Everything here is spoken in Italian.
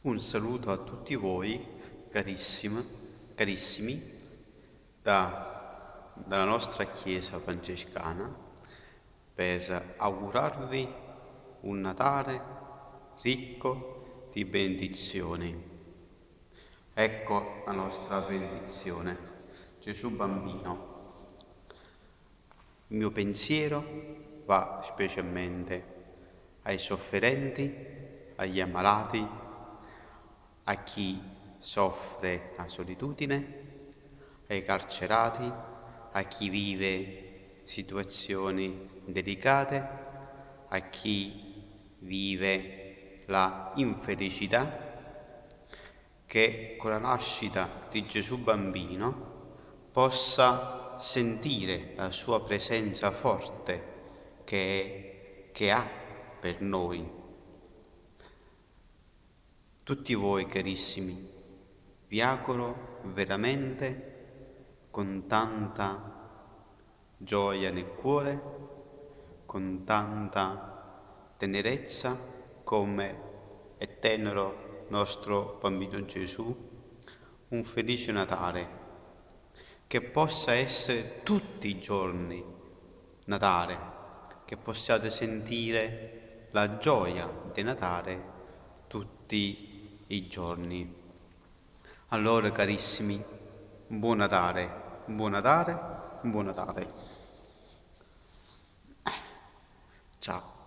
Un saluto a tutti voi, carissimi, carissimi da, dalla nostra Chiesa francescana, per augurarvi un Natale ricco di benedizioni. Ecco la nostra benedizione. Gesù bambino. Il mio pensiero va specialmente ai sofferenti, agli ammalati, a chi soffre la solitudine, ai carcerati, a chi vive situazioni delicate, a chi vive la infelicità, che con la nascita di Gesù bambino possa sentire la sua presenza forte che, che ha per noi tutti voi carissimi, vi auguro veramente con tanta gioia nel cuore, con tanta tenerezza come è tenero nostro bambino Gesù, un felice Natale, che possa essere tutti i giorni Natale, che possiate sentire la gioia di Natale tutti i i giorni. Allora carissimi, buon Natale, buon Natale, buon Natale. Ciao.